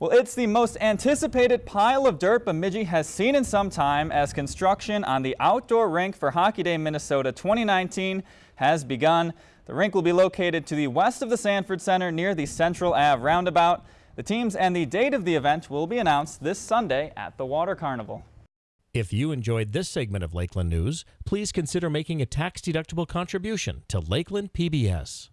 Well, it's the most anticipated pile of dirt Bemidji has seen in some time as construction on the outdoor rink for Hockey Day Minnesota 2019 has begun. The rink will be located to the west of the Sanford Center near the Central Ave roundabout. The teams and the date of the event will be announced this Sunday at the Water Carnival. If you enjoyed this segment of Lakeland News, please consider making a tax-deductible contribution to Lakeland PBS.